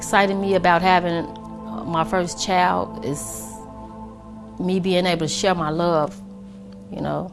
Exciting me about having my first child is me being able to share my love, you know.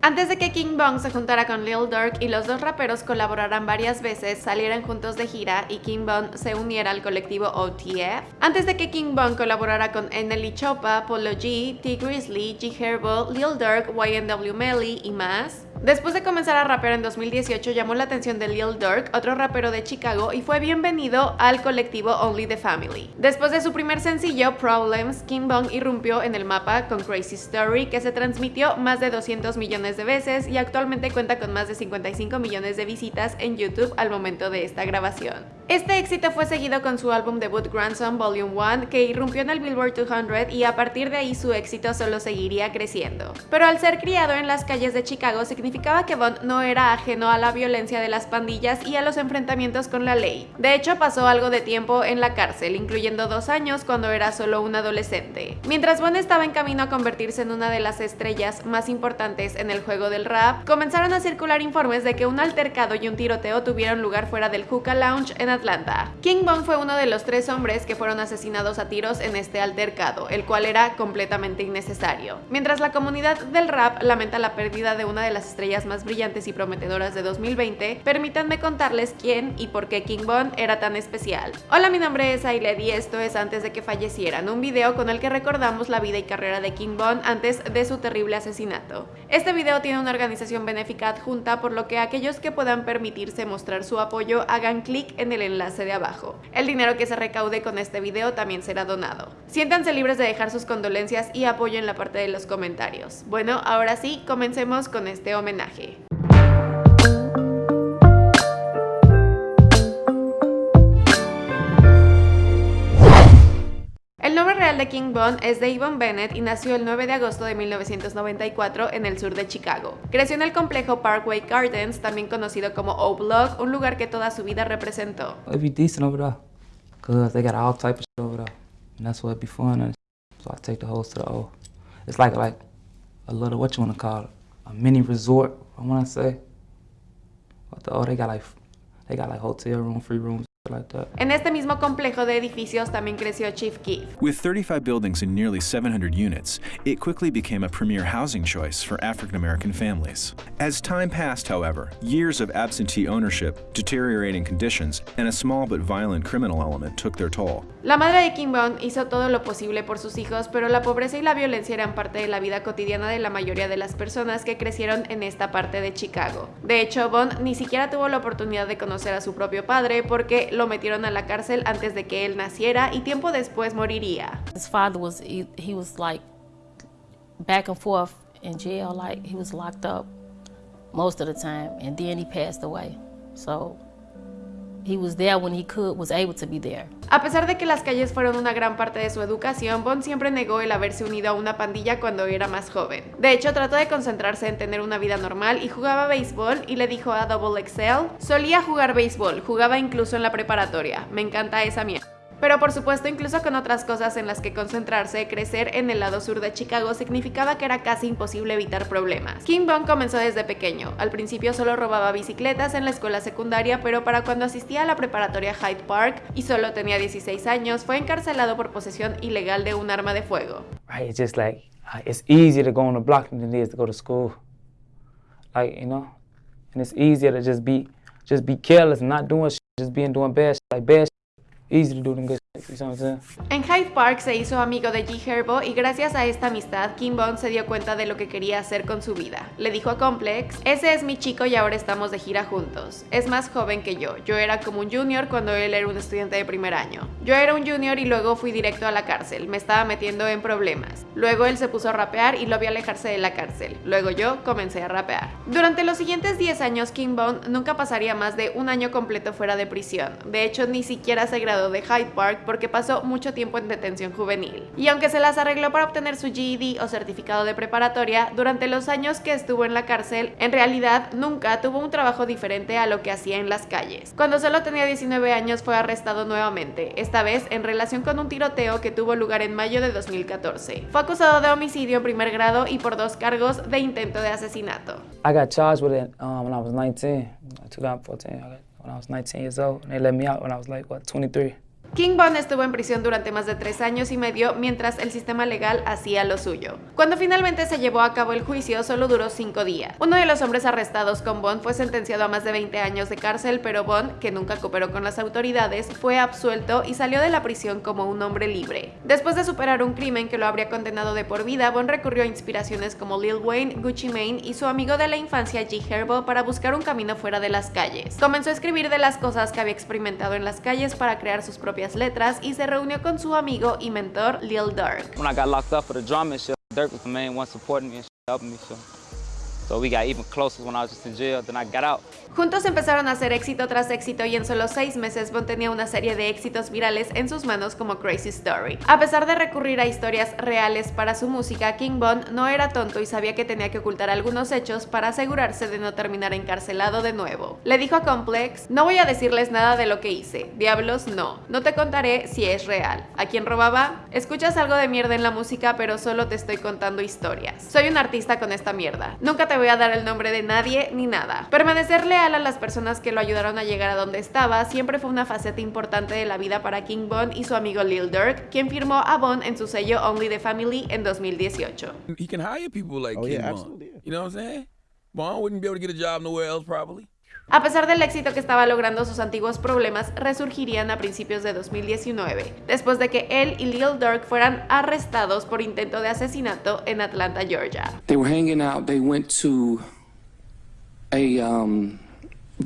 Antes de que King Bong se juntara con Lil Durk y los dos raperos colaboraran varias veces, salieran juntos de gira y King Bong se uniera al colectivo OTF. Antes de que King Bong colaborara con NLE Chopa, Polo G, T Grizzly, G Herbo, Lil Durk, YNW Melly y más, Después de comenzar a rapear en 2018 llamó la atención de Lil Durk, otro rapero de Chicago, y fue bienvenido al colectivo Only the Family. Después de su primer sencillo, Problems, King Bong irrumpió en el mapa con Crazy Story, que se transmitió más de 200 millones de veces y actualmente cuenta con más de 55 millones de visitas en YouTube al momento de esta grabación. Este éxito fue seguido con su álbum debut Grandson Volume 1, que irrumpió en el Billboard 200 y a partir de ahí su éxito solo seguiría creciendo. Pero al ser criado en las calles de Chicago significaba que Bond no era ajeno a la violencia de las pandillas y a los enfrentamientos con la ley. De hecho, pasó algo de tiempo en la cárcel, incluyendo dos años cuando era solo un adolescente. Mientras Bond estaba en camino a convertirse en una de las estrellas más importantes en el juego del rap, comenzaron a circular informes de que un altercado y un tiroteo tuvieron lugar fuera del Hookah Lounge en Atlanta. King Bong fue uno de los tres hombres que fueron asesinados a tiros en este altercado, el cual era completamente innecesario. Mientras la comunidad del rap lamenta la pérdida de una de las estrellas más brillantes y prometedoras de 2020, permítanme contarles quién y por qué King Bong era tan especial. Hola, mi nombre es Ailed y esto es Antes de que fallecieran, un video con el que recordamos la vida y carrera de King Bong antes de su terrible asesinato. Este video tiene una organización benéfica adjunta, por lo que aquellos que puedan permitirse mostrar su apoyo hagan clic en el enlace de abajo. El dinero que se recaude con este video también será donado. Siéntanse libres de dejar sus condolencias y apoyo en la parte de los comentarios. Bueno, ahora sí, comencemos con este homenaje. De King Von es Davon Bennett y nació el 9 de agosto de 1994 en el sur de Chicago. Creció en el complejo Parkway Gardens, también conocido como O Block, un lugar que toda su vida representó. It's like a a mini resort. I say. But the O they got like they got like hotel room, free rooms. Like that. En este mismo complejo de edificios también creció Chief Keef. With 35 buildings and nearly 700 units, it quickly became a premier housing choice for African American families. As time passed, however, years of absentee ownership, deteriorating conditions, and a small but violent criminal element took their toll. La madre de King Von hizo todo lo posible por sus hijos, pero la pobreza y la violencia eran parte de la vida cotidiana de la mayoría de las personas que crecieron en esta parte de Chicago. De hecho, Bond ni siquiera tuvo la oportunidad de conocer a su propio padre porque lo metieron a la cárcel antes de que él naciera y tiempo después moriría. His father was, he, he was like back and forth in jail, like he was locked up most of the time, and then he passed away. So he was there when he could, was able to be there. A pesar de que las calles fueron una gran parte de su educación, Bond siempre negó el haberse unido a una pandilla cuando era más joven. De hecho, trató de concentrarse en tener una vida normal y jugaba béisbol y le dijo a Double XL, solía jugar béisbol, jugaba incluso en la preparatoria, me encanta esa mierda. Pero por supuesto, incluso con otras cosas en las que concentrarse, crecer en el lado sur de Chicago significaba que era casi imposible evitar problemas. King Bong comenzó desde pequeño. Al principio solo robaba bicicletas en la escuela secundaria, pero para cuando asistía a la preparatoria Hyde Park y solo tenía 16 años, fue encarcelado por posesión ilegal de un arma de fuego. Right? Just like it's easier to go on the block than it is to go to school. Like you know, and it's easier to just be just be careless not doing shit, just being doing shit, like. Shit. Saying? En Hyde Park se hizo amigo de G Herbo y gracias a esta amistad, Kim Bond se dio cuenta de lo que quería hacer con su vida. Le dijo a Complex, ese es mi chico y ahora estamos de gira juntos. Es más joven que yo. Yo era como un junior cuando él era un estudiante de primer año. Yo era un junior y luego fui directo a la cárcel. Me estaba metiendo en problemas. Luego él se puso a rapear y lo vi alejarse de la cárcel. Luego yo comencé a rapear. Durante los siguientes 10 años, King Bond nunca pasaría más de un año completo fuera de prisión. De hecho, ni siquiera se graduó de Hyde Park porque pasó mucho tiempo en detención juvenil. Y aunque se las arregló para obtener su GED o certificado de preparatoria, durante los años que estuvo en la cárcel, en realidad nunca tuvo un trabajo diferente a lo que hacía en las calles. Cuando solo tenía 19 años fue arrestado nuevamente, esta vez en relación con un tiroteo que tuvo lugar en mayo de 2014. Fue acusado de homicidio en primer grado y por dos cargos de intento de asesinato. I got charged with it um, when I was 19, 2014. I when I was 19 years old, and they let me out when I was like, what, 23. King Von estuvo en prisión durante más de tres años y medio mientras el sistema legal hacía lo suyo. Cuando finalmente se llevó a cabo el juicio, solo duró cinco días. Uno de los hombres arrestados con Bond fue sentenciado a más de 20 años de cárcel, pero Bond, que nunca cooperó con las autoridades, fue absuelto y salió de la prisión como un hombre libre. Después de superar un crimen que lo habría condenado de por vida, Bond recurrió a inspiraciones como Lil Wayne, Gucci Mane y su amigo de la infancia G. Herbo para buscar un camino fuera de las calles. Comenzó a escribir de las cosas que había experimentado en las calles para crear sus propias letras y se reunió con su amigo y mentor Lil Durk. When I got locked up for the drama shit, Dirk was the main one supporting me and helping me. So. So we got even closer when I was just in jail, then I got out. Juntos empezaron a hacer éxito tras éxito y en solo seis meses Bond tenía una serie de éxitos virales en sus manos como Crazy Story. A pesar de recurrir a historias reales para su música, King Bond no era tonto y sabía que tenía que ocultar algunos hechos para asegurarse de no terminar encarcelado de nuevo. Le dijo a Complex, no voy a decirles nada de lo que hice, diablos no, no te contaré si es real. ¿A quién robaba? Escuchas algo de mierda en la música pero solo te estoy contando historias. Soy un artista con esta mierda. Nunca te voy a dar el nombre de nadie ni nada. Permanecer leal a las personas que lo ayudaron a llegar a donde estaba siempre fue una faceta importante de la vida para King Bond y su amigo Lil Durk, quien firmó a Bond en su sello Only the Family en 2018. He can hire people like Oh, King yeah, Bond. absolutely, yeah. You know what I'm saying? Bond wouldn't be able to get a job nowhere else probably. A pesar del éxito que estaba logrando, sus antiguos problemas resurgirían a principios de 2019, después de que él y Lil Durk fueran arrestados por intento de asesinato en Atlanta, Georgia. They were hanging out. They went to a um,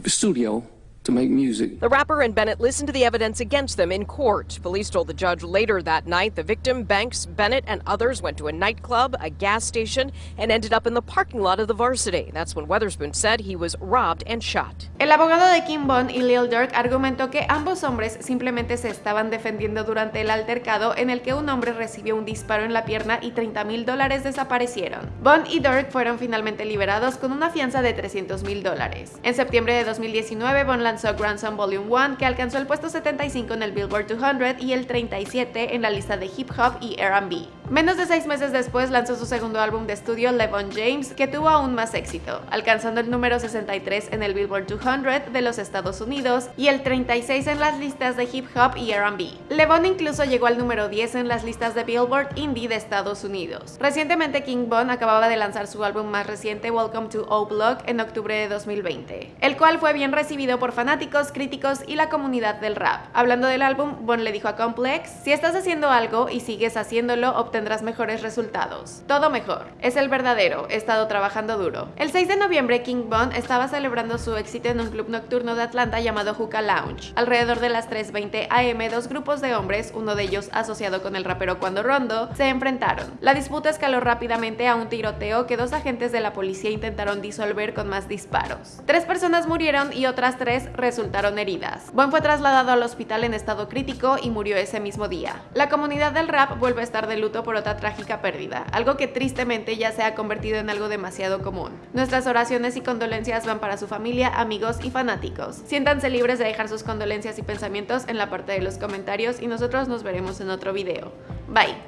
studio to make music. The rapper and Bennett listened to the evidence against them in court. Police told the judge later that night the victim, Banks, Bennett, and others went to a nightclub, a gas station, and ended up in the parking lot of the varsity. That's when Weatherspoon said he was robbed and shot. El abogado de Kim Bond y Lil Durk argumentó que ambos hombres simplemente se estaban defendiendo durante el altercado en el que un hombre recibió un disparo en la pierna y 30 mil dólares desaparecieron. Bond y Durk fueron finalmente liberados con una fianza de 300 mil dólares. En septiembre de 2019, Bond lanzó Grandson Volume 1, que alcanzó el puesto 75 en el Billboard 200 y el 37 en la lista de hip hop y R&B. Menos de seis meses después lanzó su segundo álbum de estudio, Levon James, que tuvo aún más éxito, alcanzando el número 63 en el Billboard 200 de los Estados Unidos y el 36 en las listas de hip hop y R&B. Levon incluso llegó al número 10 en las listas de Billboard Indie de Estados Unidos. Recientemente King Bond acababa de lanzar su álbum más reciente, Welcome to O Block, en octubre de 2020, el cual fue bien recibido por fanáticos, críticos y la comunidad del rap. Hablando del álbum, Bond le dijo a Complex, si estás haciendo algo y sigues haciéndolo, obtendrás mejores resultados. Todo mejor. Es el verdadero, he estado trabajando duro. El 6 de noviembre, King Bond estaba celebrando su éxito en un club nocturno de Atlanta llamado Hookah Lounge. Alrededor de las 3.20 am, dos grupos de hombres, uno de ellos asociado con el rapero Cuando Rondo, se enfrentaron. La disputa escaló rápidamente a un tiroteo que dos agentes de la policía intentaron disolver con más disparos. Tres personas murieron y otras tres resultaron heridas. Bond fue trasladado al hospital en estado crítico y murió ese mismo día. La comunidad del rap vuelve a estar de luto por otra trágica pérdida, algo que tristemente ya se ha convertido en algo demasiado común. Nuestras oraciones y condolencias van para su familia, amigos y fanáticos. Siéntanse libres de dejar sus condolencias y pensamientos en la parte de los comentarios y nosotros nos veremos en otro video. Bye.